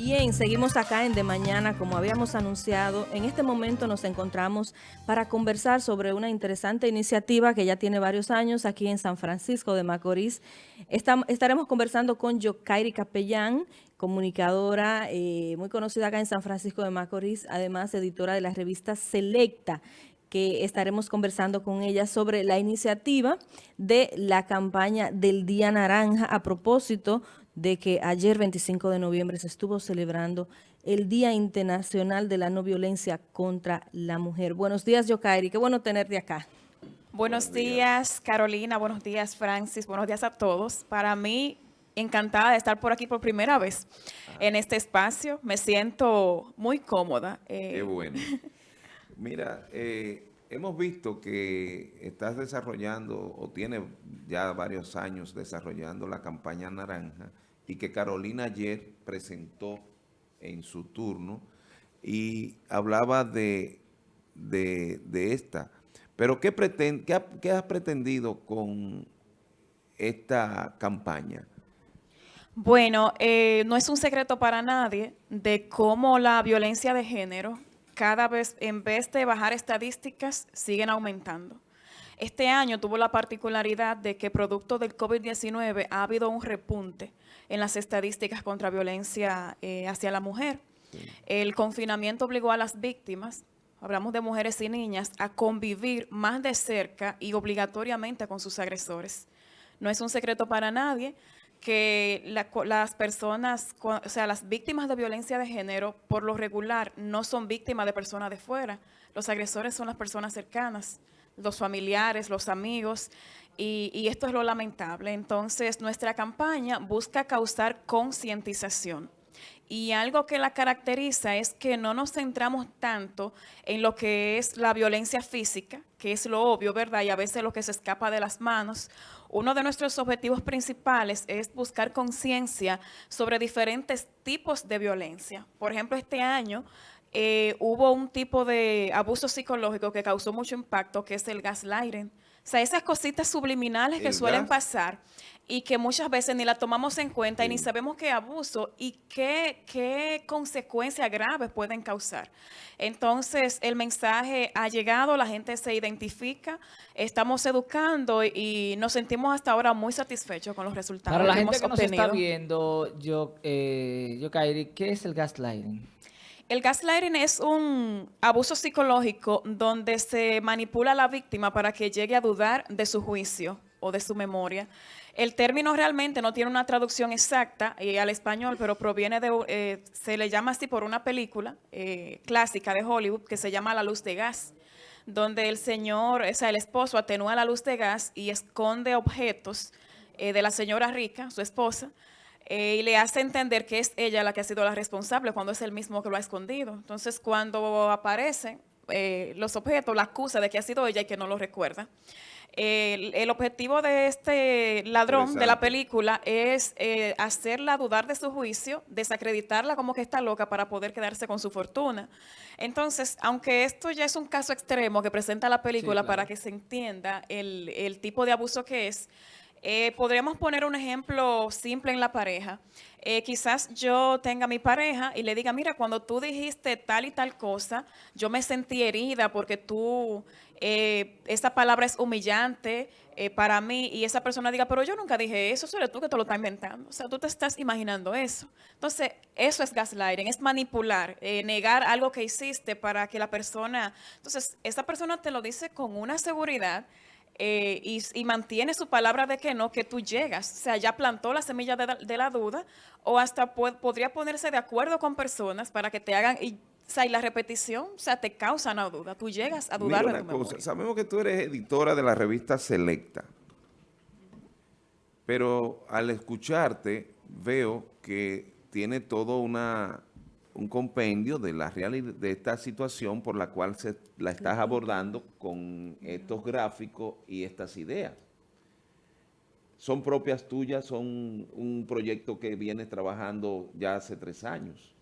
Bien, seguimos acá en De Mañana, como habíamos anunciado. En este momento nos encontramos para conversar sobre una interesante iniciativa que ya tiene varios años aquí en San Francisco de Macorís. estaremos conversando con Yokairi Capellán, comunicadora eh, muy conocida acá en San Francisco de Macorís, además editora de la revista Selecta, que estaremos conversando con ella sobre la iniciativa de la campaña del Día Naranja a propósito de que ayer 25 de noviembre se estuvo celebrando el Día Internacional de la No Violencia contra la Mujer. Buenos días, Yokairi. Qué bueno tenerte acá. Buenos, días, Carolina. Buenos días, Francis. Buenos días a todos. Para mí, encantada de estar por aquí por primera vez en este espacio. Me siento muy cómoda. Eh. Qué bueno. Mira, eh, hemos visto que estás desarrollando o tiene ya varios años desarrollando la campaña naranja y que Carolina ayer presentó en su turno y hablaba de, de, esta. Pero ¿qué, pretende, qué, has pretendido con esta campaña? Bueno, eh, no es un secreto para nadie de cómo la violencia de género cada vez, en vez de bajar estadísticas, siguen aumentando. Este año tuvo la particularidad de que producto del COVID-19 ha habido un repunte en las estadísticas contra violencia eh, hacia la mujer. El confinamiento obligó a las víctimas, hablamos de mujeres y niñas, a convivir más de cerca y obligatoriamente con sus agresores. No es un secreto para nadie que las personas, o sea, las víctimas de violencia de género, por lo regular, no son víctimas de personas de fuera. Los agresores son las personas cercanas los familiares, los amigos, y, esto es lo lamentable. Entonces, nuestra campaña busca causar concientización. Y algo que la caracteriza es que no nos centramos tanto en lo que es la violencia física, que es lo obvio, ¿verdad? Y a veces lo que se escapa de las manos. Uno de nuestros objetivos principales es buscar conciencia sobre diferentes tipos de violencia. Por ejemplo, este año eh, hubo un tipo de abuso psicológico que causó mucho impacto, que es el gaslighting. O sea, esas cositas subliminales que suelen pasar y que muchas veces ni la tomamos en cuenta y ni sabemos qué abuso y qué, qué consecuencias graves pueden causar. Entonces, el mensaje ha llegado, la gente se identifica, estamos educando y nos sentimos hasta ahora muy satisfechos con los resultados Para la gente que nos está viendo, yo, eh, yo ¿qué es el gaslighting? El gaslighting es un abuso psicológico donde se manipula a la víctima para que llegue a dudar de su juicio o de su memoria. El término realmente no tiene una traducción exacta eh, al español, pero proviene de, eh, se le llama así por una película eh, clásica de Hollywood que se llama La Luz de Gas, donde el señor, o sea, el esposo atenúa la luz de gas y esconde objetos de la señora rica, su esposa, eh, y le hace entender que es ella la que ha sido la responsable cuando es el mismo que lo ha escondido. Entonces, cuando aparecen eh, los objetos, la acusa de que ha sido ella y que no lo recuerda. el, objetivo de este ladrón de la película es eh, hacerla dudar de su juicio, desacreditarla como que está loca para poder quedarse con su fortuna. Entonces, aunque esto ya es un caso extremo que presenta la película para que se entienda el, el tipo de abuso que es, eh, podríamos poner un ejemplo simple en la pareja. Eh, quizás yo tenga mi pareja y le diga, mira, cuando tú dijiste tal y tal cosa, yo me sentí herida porque tú, eh, esa palabra es humillante para mí y esa persona diga, pero yo nunca dije eso, solo tú que te lo estás inventando. O sea, tú te estás imaginando eso. Entonces, eso es gaslighting, es manipular, negar algo que hiciste para que la persona... Entonces, esa persona te lo dice con una seguridad eh, y, mantiene su palabra de que no, que tú llegas. O sea, ya plantó la semilla de, la duda o hasta podría ponerse de acuerdo con personas para que te hagan... Y, o sea, y la repetición, o sea, te causa una duda. Tú llegas a dudar de tu cosa, Sabemos que tú eres editora de la revista Selecta. Pero al escucharte, veo que tiene todo una un compendio de la realidad de esta situación por la cual se la estás abordando con estos gráficos y estas ideas. ¿Son propias tuyas? ¿Son un proyecto que vienes trabajando ya hace tres años?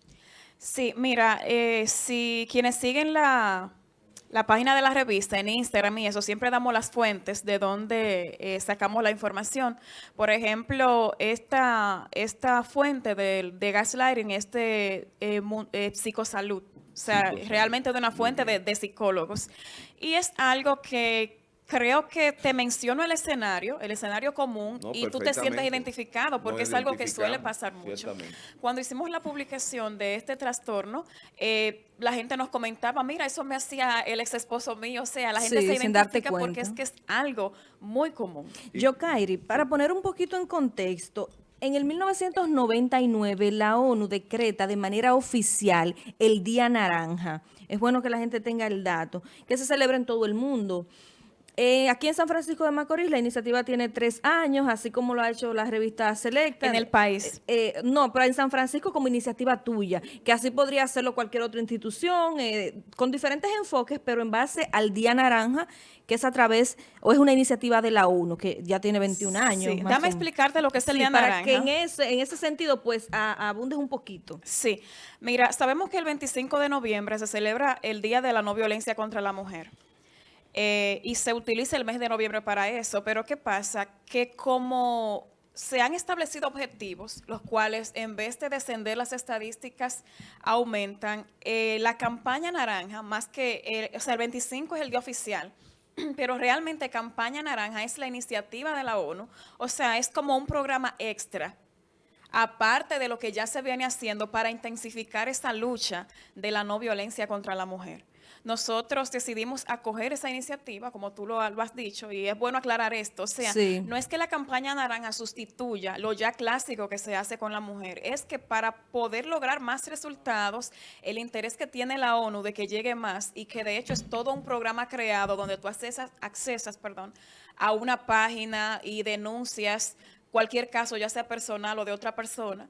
Sí, mira, eh, si quienes siguen la, la página de la revista, en Instagram y eso, siempre damos las fuentes de donde eh, sacamos la información. Por ejemplo, esta, esta fuente de, de gaslighting es de eh, eh, psicosalud. O sea, Psicosalud. realmente de una fuente de, de psicólogos. Y es algo que creo que te menciono el escenario, el escenario común, No, y tú te sientes identificado porque es algo que suele pasar mucho. Cuando hicimos la publicación de este trastorno, eh, la gente nos comentaba, mira, eso me hacía el ex esposo mío, o sea, la gente Sí, se sin darte identifica porque es que es algo muy común. Yo, Kairi, para poner un poquito en contexto, en el 1999 la ONU decreta de manera oficial el Día Naranja. Es bueno que la gente tenga el dato, que se celebra en todo el mundo. Eh, aquí en San Francisco de Macorís la iniciativa tiene tres años, así como lo ha hecho la revista Selecta. En el país. Eh, no, pero en San Francisco como iniciativa tuya, que así podría hacerlo cualquier otra institución, eh, con diferentes enfoques, pero en base al Día Naranja, que es a través, o es una iniciativa de la ONU, que ya tiene 21 años. Sí, Dame o- explicarte lo que es el Sí, Día para Naranja. que en ese, en ese sentido, pues, a- abundes un poquito. Sí, mira, sabemos que el 25 de noviembre se celebra el Día de la No Violencia contra la Mujer. Eh, y se utiliza el mes de noviembre para eso, pero ¿qué pasa? Que como se han establecido objetivos, los cuales en vez de descender las estadísticas aumentan, eh, la campaña naranja, más que, el- o sea, el 25 es el día oficial, pero realmente campaña naranja es la iniciativa de la ONU, o sea, es como un programa extra aparte de lo que ya se viene haciendo para intensificar esa lucha de la no violencia contra la mujer. Nosotros decidimos acoger esa iniciativa, como tú lo, lo has dicho, y es bueno aclarar esto. O sea, Sí. no es que la campaña naranja sustituya lo ya clásico que se hace con la mujer, es que para poder lograr más resultados, el interés que tiene la ONU de que llegue más y que de hecho es todo un programa creado donde tú accesas, accesas perdón, a una página y denuncias cualquier caso, ya sea personal o de otra persona.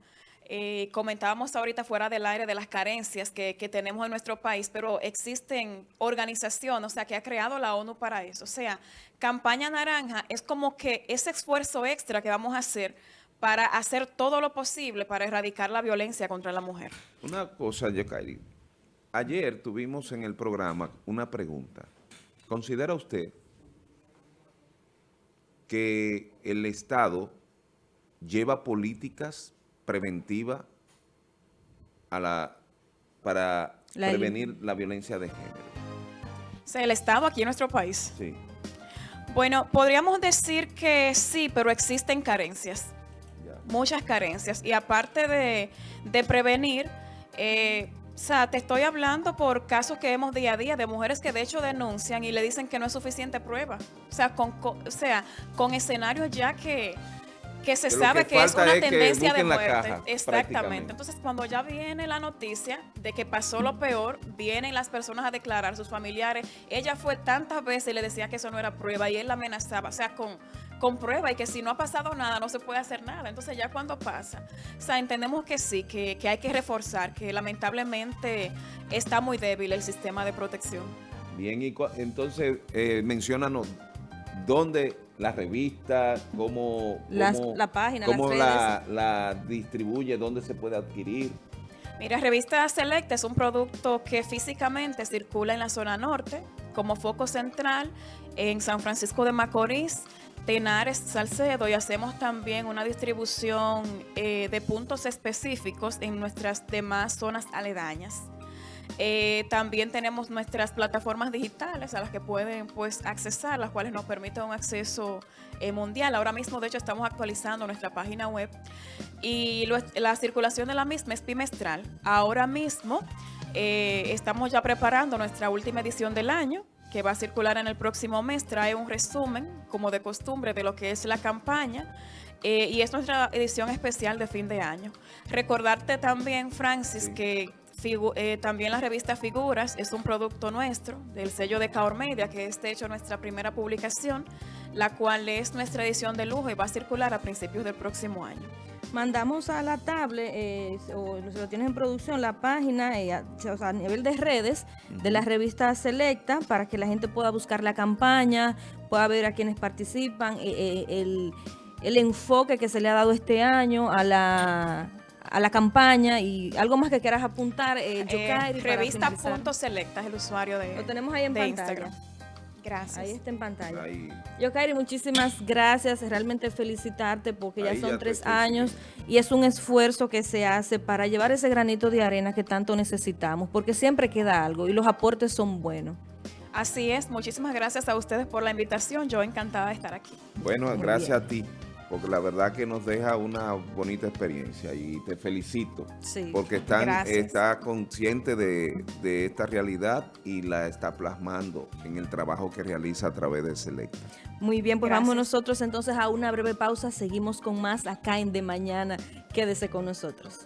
Eh, comentábamos ahorita fuera del aire de las carencias que, tenemos en nuestro país, pero existen organizaciones, o sea, que ha creado la ONU para eso. O sea, Campaña Naranja es como que ese esfuerzo extra que vamos a hacer para hacer todo lo posible para erradicar la violencia contra la mujer. Una cosa, Yekairi. Ayer tuvimos en el programa una pregunta. ¿Considera usted que el Estado lleva políticas preventivas a la, para La- prevenir la violencia de género? O sea, el Estado aquí en nuestro país. Sí. Bueno, podríamos decir que sí, pero existen carencias. ya. muchas carencias. Y aparte de, de prevenir, eh, o sea, te estoy hablando por casos que vemos día a día de mujeres que de hecho denuncian y le dicen que no es suficiente prueba. O sea, con, co- o sea, con escenarios ya que, que se Que sabe que que, es una es tendencia de muerte. caja. Exactamente. Entonces, cuando ya viene la noticia de que pasó lo peor, vienen las personas a declarar, sus familiares. Ella fue tantas veces y le decía que eso no era prueba y él la amenazaba, o sea, con, con prueba y que si no ha pasado nada, no se puede hacer nada. Entonces, ya cuando pasa, o sea, entendemos que sí, que, que hay que reforzar, que lamentablemente está muy débil el sistema de protección. Bien, y entonces, eh, menciónanos dónde la revista, cómo, Las- cómo- la página, cómo las la, la distribuye, dónde se puede adquirir. Mira, Revista Select es un producto que físicamente circula en la zona norte, como foco central en San Francisco de Macorís, Tenares, Salcedo, y hacemos también una distribución eh, de puntos específicos en nuestras demás zonas aledañas. Eh, también tenemos nuestras plataformas digitales a las que pueden pues accesar, las cuales nos permiten un acceso eh, mundial. Ahora mismo, de hecho, estamos actualizando nuestra página web y lo- la circulación de la misma es bimestral. Ahora mismo eh, estamos ya preparando nuestra última edición del año que va a circular en el próximo mes. Trae un resumen, como de costumbre, de lo que es la campaña. eh, y es nuestra edición especial de fin de año. Recordarte también, Francis, que figu- eh, también la revista Figuras es un producto nuestro, del sello de Caor Media, que es de hecho nuestra primera publicación, la cual es nuestra edición de lujo y va a circular a principios del próximo año. Mandamos a la tablet, eh, o si lo tienes en producción, la página, eh, a, o sea, a nivel de redes de la revista Selecta, para que la gente pueda buscar la campaña, pueda ver a quienes participan, eh, eh, el, el enfoque que se le ha dado este año a la, a la campaña y algo más que quieras apuntar, eh, Eh, Yokairi, revista finalizar. punto selecta es el usuario de Lo tenemos ahí en pantalla. Instagram. Gracias. Ahí está en pantalla. Ahí. Yokairi, muchísimas gracias. Realmente felicitarte porque ya Ahí son ya tres años y es un esfuerzo que se hace para llevar ese granito de arena que tanto necesitamos, porque siempre queda algo y los aportes son buenos. Así es, muchísimas gracias a ustedes por la invitación. Yo encantada de estar aquí. Bueno, Muy gracias a ti, porque la verdad que nos deja una bonita experiencia y te felicito. Sí. Porque están, está consciente de, de esta realidad y la está plasmando en el trabajo que realiza a través de Selecta. Muy bien, pues Gracias. vamos nosotros entonces a una breve pausa. Seguimos con más acá en De Mañana. Quédese con nosotros.